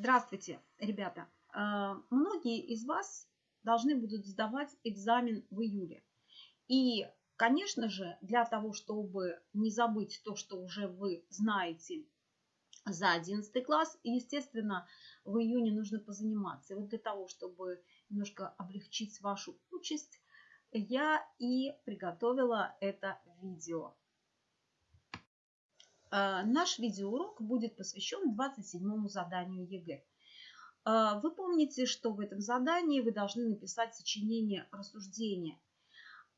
Здравствуйте, ребята! Э, многие из вас должны будут сдавать экзамен в июле. И, конечно же, для того, чтобы не забыть то, что уже вы знаете за 11 класс, естественно, в июне нужно позаниматься. И вот для того, чтобы немножко облегчить вашу участь, я и приготовила это видео. Э, наш видеоурок будет посвящен 27 заданию ЕГЭ. Э, вы помните, что в этом задании вы должны написать сочинение рассуждения.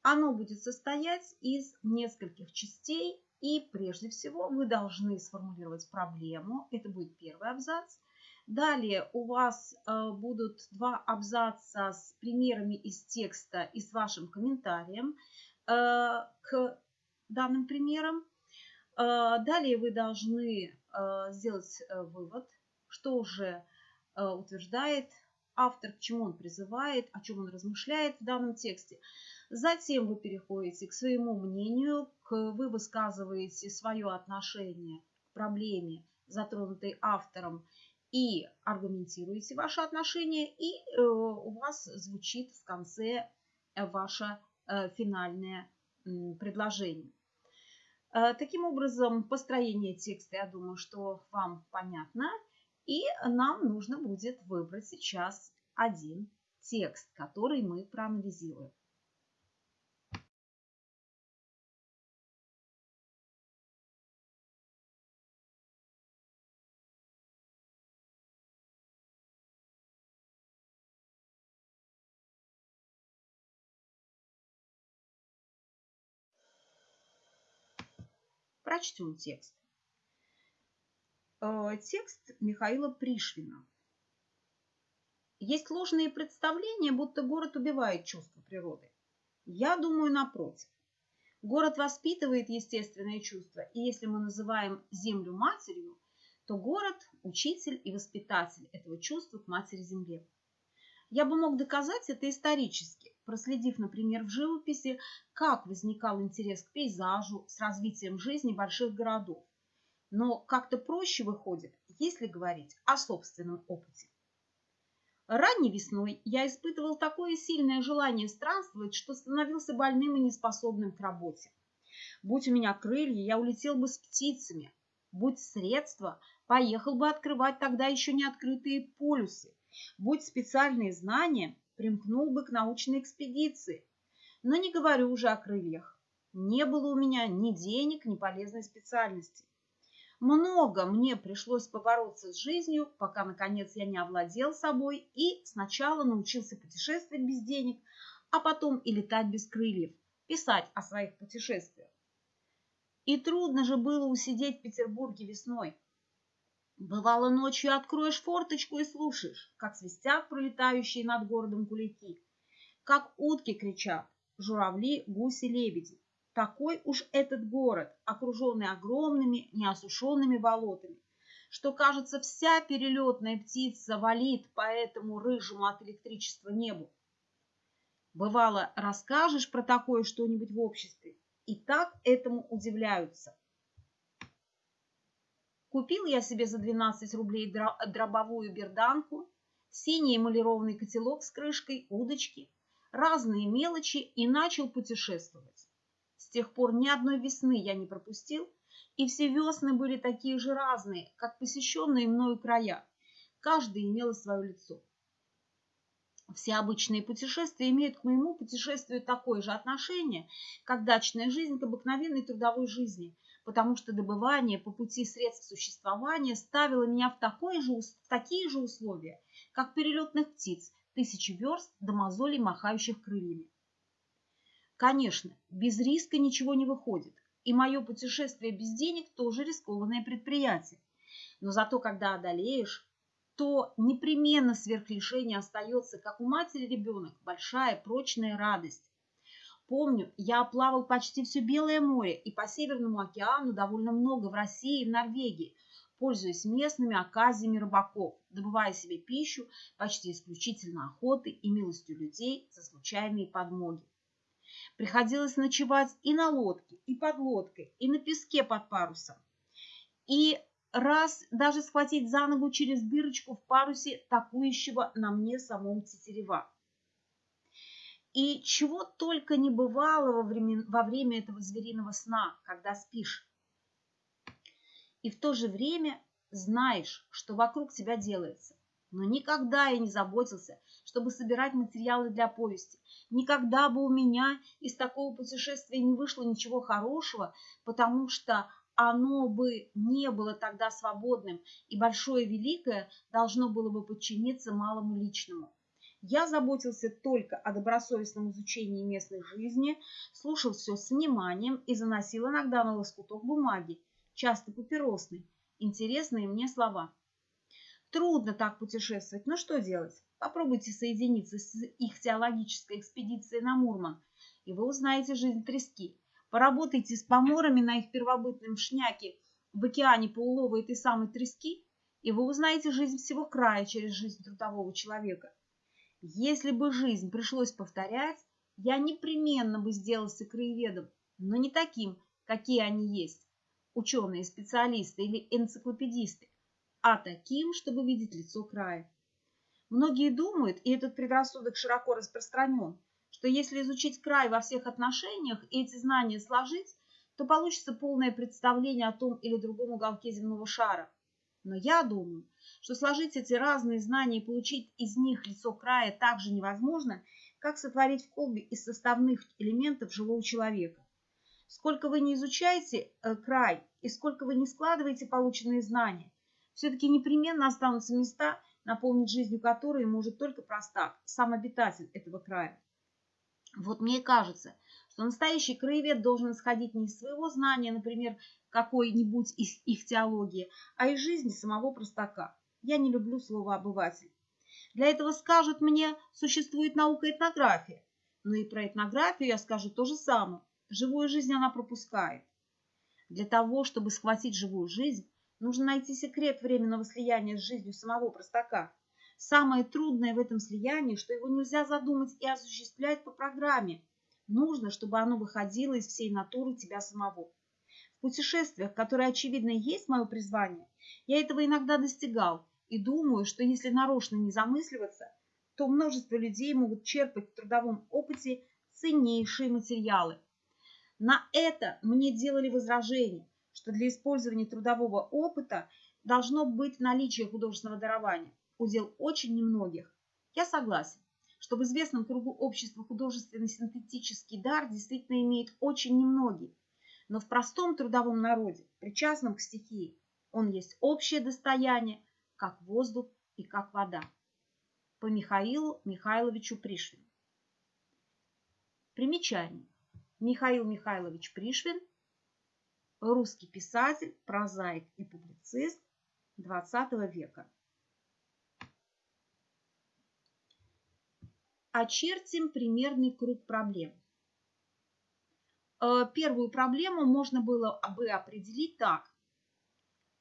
Оно будет состоять из нескольких частей, и прежде всего вы должны сформулировать проблему. Это будет первый абзац. Далее у вас э, будут два абзаца с примерами из текста и с вашим комментарием к данным примерам. Э, далее вы должны э, сделать э, вывод, что уже утверждает автор, к чему он призывает, о чем он размышляет в данном тексте. Затем вы переходите к своему мнению, к, вы высказываете свое отношение к проблеме, затронутой автором, и аргументируете ваше отношение, и э, у вас звучит в конце ваше э, финальное э, предложение. Э, таким образом, построение текста, я думаю, что вам понятно. И нам нужно будет выбрать сейчас один текст, который мы проанализируем. Прочтем текст. Э, текст Михаила Пришвина. Есть ложные представления, будто город убивает чувство природы. Я думаю, напротив. Город воспитывает естественное чувство, и если мы называем землю матерью, то город – учитель и воспитатель этого чувства к матери-земле. Я бы мог доказать это исторически, проследив, например, в живописи, как возникал интерес к пейзажу с развитием жизни больших городов. Но как-то проще выходит, если говорить о собственном опыте. Ранней весной я испытывал такое сильное желание странствовать, что становился больным и неспособным к работе. Будь у меня крылья, я улетел бы с птицами. Будь средства, поехал бы открывать тогда еще не открытые полюсы. Будь специальные знания, примкнул бы к научной экспедиции. Но не говорю уже о крыльях. Не было у меня ни денег, ни полезной специальности. Много мне пришлось побороться с жизнью, пока, наконец, я не овладел собой и сначала научился путешествовать без денег, а потом и летать без крыльев, писать о своих путешествиях. И трудно же было усидеть в Петербурге весной. Бывало, ночью откроешь форточку и слушаешь, как свистят пролетающие над городом кулики, как утки кричат, журавли, гуси, лебеди. Такой уж этот город, окруженный огромными неосушенными болотами, что, кажется, вся перелетная птица валит по этому рыжему от электричества небу. Бывало, расскажешь про такое что-нибудь в обществе, и так этому удивляются. Купил я себе за 12 рублей дробовую берданку, синий эмалированный котелок с крышкой, удочки, разные мелочи и начал путешествовать. С тех пор ни одной весны я не пропустил, и все весны были такие же разные, как посещенные мною края. Каждый имел свое лицо. Все обычные путешествия имеют к моему путешествию такое же отношение, как дачная жизнь к обыкновенной трудовой жизни – потому что добывание по пути средств существования ставило меня в, такое же, в такие же условия, как перелетных птиц, тысячи верст до мозолей, махающих крыльями. Конечно, без риска ничего не выходит, и мое путешествие без денег тоже рискованное предприятие. Но зато, когда одолеешь, то непременно сверхлишение остается, как у матери ребенок, большая прочная радость. Помню, я оплавал почти все Белое море и по Северному океану довольно много в России и в Норвегии, пользуясь местными оказиями рыбаков, добывая себе пищу почти исключительно охотой и милостью людей за случайные подмоги. Приходилось ночевать и на лодке, и под лодкой, и на песке под парусом. И раз даже схватить за ногу через дырочку в парусе такующего на мне самом тетерева. И чего только не бывало во время, во время этого звериного сна, когда спишь. И в то же время знаешь, что вокруг тебя делается. Но никогда я не заботился, чтобы собирать материалы для повести. Никогда бы у меня из такого путешествия не вышло ничего хорошего, потому что оно бы не было тогда свободным, и большое великое должно было бы подчиниться малому личному. Я заботился только о добросовестном изучении местной жизни, слушал все с вниманием и заносил иногда на лоскуток бумаги, часто папиросной, интересные мне слова. Трудно так путешествовать, но что делать? Попробуйте соединиться с их теологической экспедицией на Мурман, и вы узнаете жизнь трески. Поработайте с поморами на их первобытном шняке в океане по улову этой самой трески, и вы узнаете жизнь всего края через жизнь трудового человека. Если бы жизнь пришлось повторять, я непременно бы сделался краеведом, но не таким, какие они есть, ученые, специалисты или энциклопедисты, а таким, чтобы видеть лицо края. Многие думают, и этот предрассудок широко распространен, что если изучить край во всех отношениях и эти знания сложить, то получится полное представление о том или другом уголке земного шара. Но я думаю, что сложить эти разные знания и получить из них лицо края так же невозможно, как сотворить в колбе из составных элементов живого человека. Сколько вы не изучаете э, край и сколько вы не складываете полученные знания, все-таки непременно останутся места, наполнить жизнью которые может только простак, сам обитатель этого края. Вот мне кажется, что настоящий краевед должен исходить не из своего знания, например, какой-нибудь из их теологии, а из жизни самого простака. Я не люблю слово «обыватель». Для этого скажут мне, существует наука этнография. Но и про этнографию я скажу то же самое. Живую жизнь она пропускает. Для того, чтобы схватить живую жизнь, нужно найти секрет временного слияния с жизнью самого простака. Самое трудное в этом слиянии, что его нельзя задумать и осуществлять по программе. Нужно, чтобы оно выходило из всей натуры тебя самого. Путешествиях, которые, очевидно, есть мое призвание, я этого иногда достигал и думаю, что если нарочно не замысливаться, то множество людей могут черпать в трудовом опыте ценнейшие материалы. На это мне делали возражение, что для использования трудового опыта должно быть наличие художественного дарования, удел очень немногих. Я согласен, что в известном кругу общества художественный синтетический дар действительно имеет очень немногие, но в простом трудовом народе, причастном к стихии, он есть общее достояние, как воздух и как вода. По Михаилу Михайловичу Пришвину. Примечание. Михаил Михайлович Пришвин, русский писатель, прозаик и публицист XX века. Очертим примерный круг проблем. Э, первую проблему можно было бы определить так.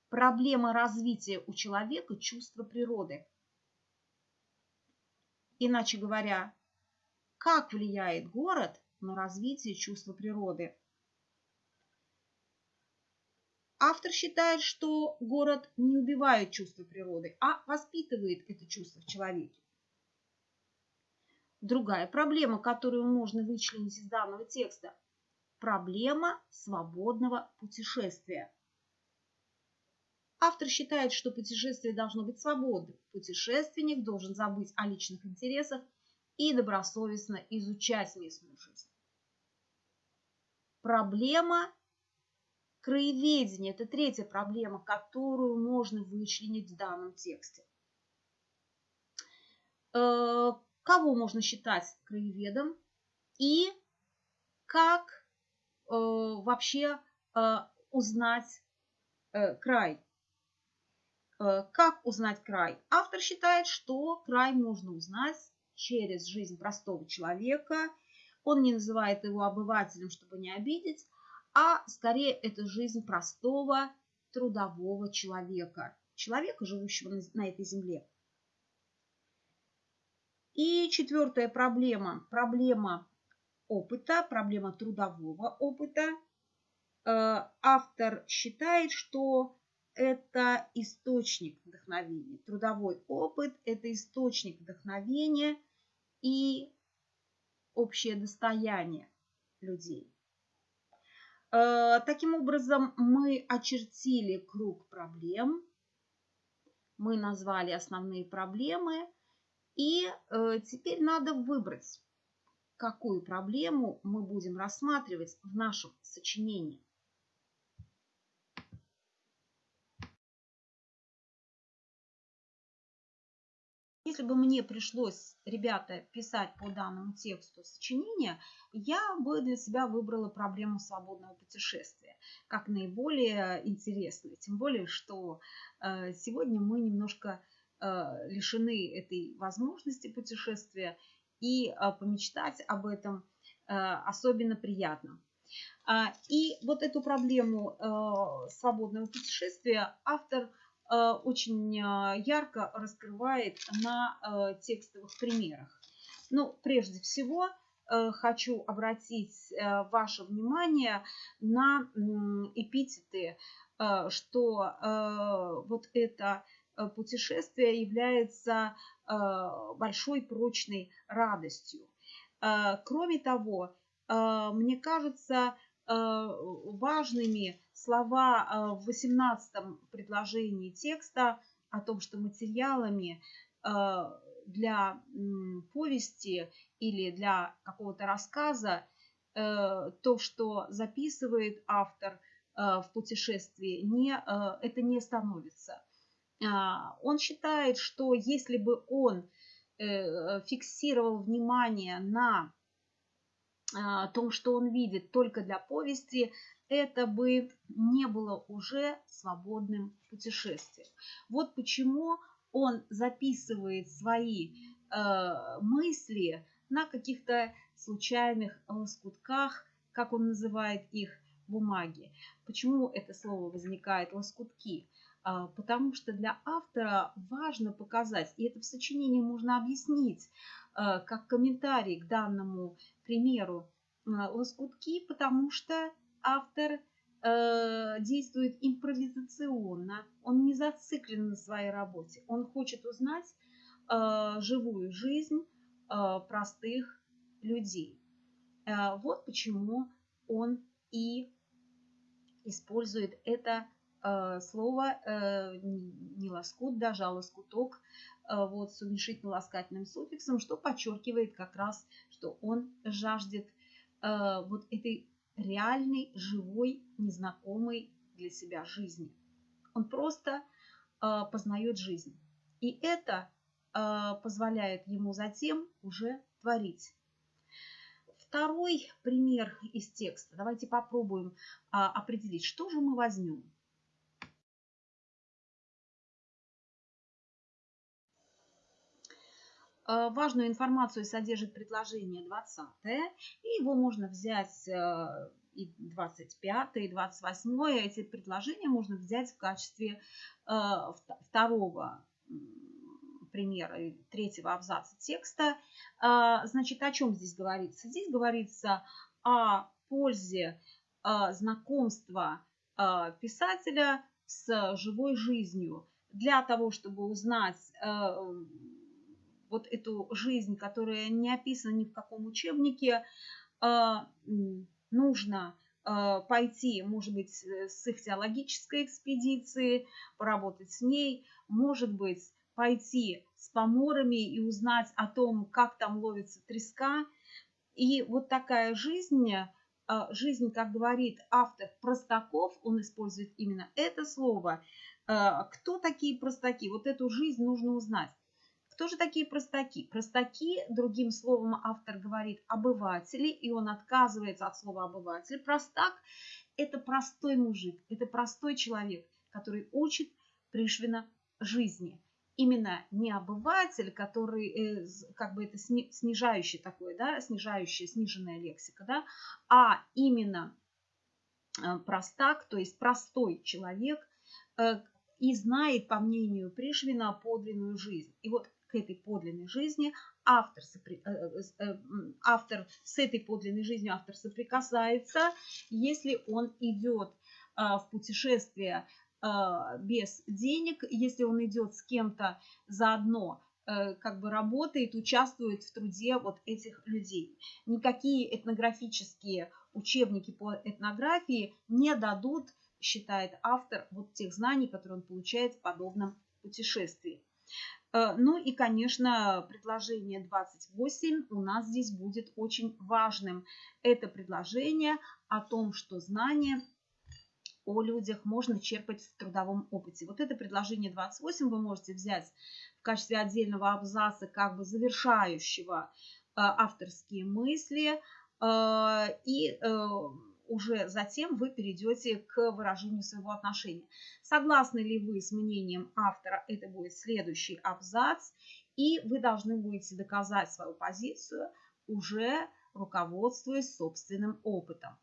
Проблема развития у человека чувства природы. Иначе говоря, как влияет город на развитие чувства природы? Автор считает, что город не убивает чувство природы, а воспитывает это чувство в человеке. Другая проблема, которую можно вычленить из данного текста – Проблема свободного путешествия. Автор считает, что путешествие должно быть свободным. Путешественник должен забыть о личных интересах и добросовестно изучать местную жизнь. Проблема краеведения – это третья проблема, которую можно вычленить в данном тексте. Э, кого можно считать краеведом и как вообще э, узнать э, край. Как узнать край? Автор считает, что край можно узнать через жизнь простого человека. Он не называет его обывателем, чтобы не обидеть, а скорее это жизнь простого трудового человека, человека, живущего на этой земле. И четвертая проблема, проблема опыта, проблема трудового опыта. Э, автор считает, что это источник вдохновения. Трудовой опыт – это источник вдохновения и общее достояние людей. Э, таким образом, мы очертили круг проблем, мы назвали основные проблемы, и э, теперь надо выбрать, какую проблему мы будем рассматривать в нашем сочинении. Если бы мне пришлось, ребята, писать по данному тексту сочинения, я бы для себя выбрала проблему свободного путешествия как наиболее интересную. Тем более, что э, сегодня мы немножко э, лишены этой возможности путешествия, и э, помечтать об этом особенно приятно. А, и вот эту проблему свободного путешествия автор Э, очень э, ярко раскрывает на э, текстовых примерах. Ну, прежде всего, хочу обратить ваше внимание на эпитеты, что вот это путешествие является большой прочной радостью. Кроме того, мне кажется важными слова э, в 18 предложении текста о том, что материалами э, для повести или для какого-то рассказа э, то, что записывает автор в путешествии, не, это не становится. А, он считает, что если бы он фиксировал внимание на том, что он видит только для повести, это бы не было уже свободным путешествием. Вот почему он записывает свои э, мысли на каких-то случайных лоскутках, как он называет их, бумаги. Почему это слово возникает лоскутки? А, потому что для автора важно показать, и это в сочинении можно объяснить, э, как комментарий к данному примеру, э, лоскутки, потому что автор действует импровизационно, он не зациклен на своей работе, он хочет узнать живую жизнь простых людей. Вот почему он и использует это слово э, не лоскут, даже а лоскуток э, вот, с уменьшительно-ласкательным суффиксом, что подчеркивает как раз, что он жаждет э, вот этой реальной, живой, незнакомой для себя жизни. Он просто э, познает жизнь. И это э, позволяет ему затем уже творить. Второй пример из текста. Давайте попробуем э, определить, что же мы возьмем. Важную информацию содержит предложение 20, и его можно взять э, и 25, и 28. Эти предложения можно взять в качестве э, второго примера, третьего абзаца текста. Значит, о чем здесь говорится? Здесь говорится о пользе знакомства писателя с живой жизнью для того, чтобы узнать вот эту жизнь, которая не описана ни в каком учебнике, а, нужно а, пойти, может быть, с их теологической экспедиции, поработать с ней, может быть, пойти с поморами и узнать о том, как там ловится треска. И вот такая жизнь, а, жизнь, как говорит автор Простаков, он использует именно это слово. Кто такие простаки? Вот эту жизнь нужно узнать. Кто же такие простаки? Простаки, другим словом автор говорит обыватели, и он отказывается от слова обыватель. Простак – это простой мужик, это простой человек, который учит Пришвина жизни. Именно не обыватель, который, э, как бы это снижающий такой, да, снижающая, сниженная лексика, да, а именно э, простак, то есть простой человек, э, и знает, по мнению Пришвина, подлинную жизнь. И вот к этой подлинной жизни автор, э, э, э, автор с этой подлинной жизнью автор соприкасается, если он идет в путешествие без денег, если он идет с кем-то заодно, как бы работает, участвует в труде вот этих людей. Никакие этнографические учебники по этнографии не дадут, считает автор, вот тех знаний, которые он получает в подобном путешествии. Э, ну и, конечно, предложение 28 у нас здесь будет очень важным. Это предложение о том, что знания о людях можно черпать в трудовом опыте. Вот это предложение 28 вы можете взять в качестве отдельного абзаца, как бы завершающего э, авторские мысли. Э, и уже затем вы перейдете к выражению своего отношения. Согласны ли вы с мнением автора, это будет следующий абзац, и вы должны будете доказать свою позицию, уже руководствуясь собственным опытом.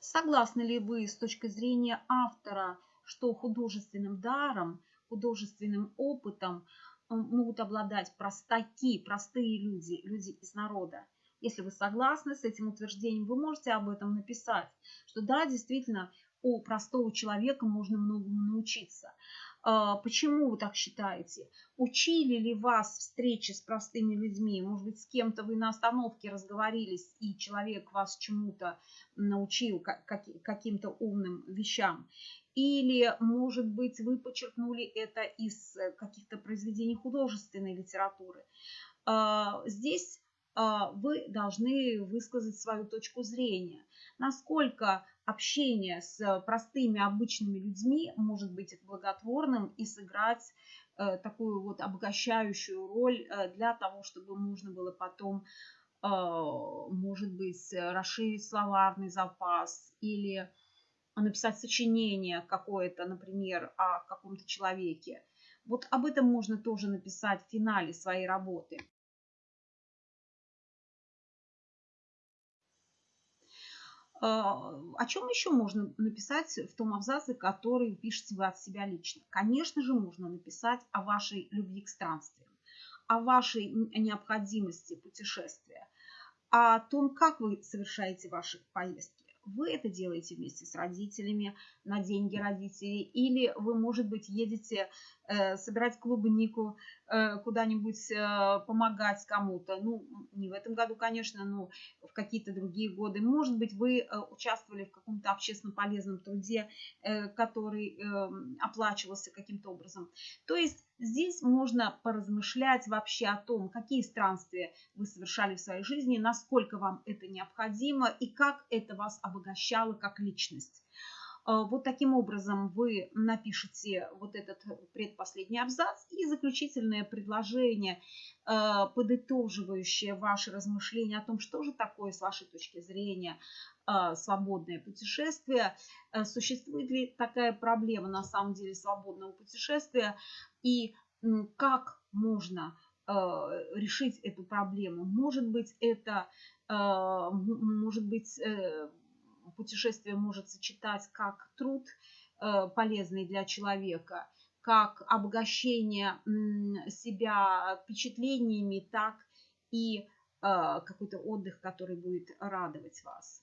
Согласны ли вы с точки зрения автора, что художественным даром, художественным опытом э, могут обладать простаки, простые люди, люди из народа? Если вы согласны с этим утверждением, вы можете об этом написать, что да, действительно, у простого человека можно многому научиться. А, почему вы так считаете? Учили ли вас встречи с простыми людьми? Может быть, с кем-то вы на остановке разговорились, и человек вас чему-то научил, каким-то умным вещам? Или, может быть, вы подчеркнули это из каких-то произведений художественной литературы? А, здесь вы должны высказать свою точку зрения. Насколько общение с простыми обычными людьми может быть благотворным и сыграть э, такую вот обогащающую роль э, для того, чтобы можно было потом, а, может быть, расширить словарный запас или написать сочинение какое-то, например, о каком-то человеке. Вот об этом можно тоже написать в финале своей работы. О чем еще можно написать в том абзаце, который пишете вы от себя лично? Конечно же, можно написать о вашей любви к странствиям, о вашей необходимости путешествия, о том, как вы совершаете ваши поездки. Вы это делаете вместе с родителями на деньги родителей, или вы, может быть, едете собирать клубнику э, куда-нибудь, э, помогать кому-то. Ну, не в этом году, конечно, но в какие-то другие годы. Может быть, вы э, участвовали в каком-то общественно полезном труде, э, который э, оплачивался каким-то образом. То есть Здесь можно поразмышлять вообще о том, какие странствия вы совершали в своей жизни, насколько вам это необходимо и как это вас обогащало как личность. Э, вот таким образом вы напишите вот этот предпоследний абзац и заключительное предложение, э, подытоживающее ваши размышления о том, что же такое с вашей точки зрения э, свободное путешествие. Существует ли такая проблема на самом деле свободного путешествия и как можно решить эту проблему? Может быть, это может быть путешествие может сочетать как труд э, полезный для человека, как обогащение себя впечатлениями, так и э, какой-то отдых, который будет радовать вас.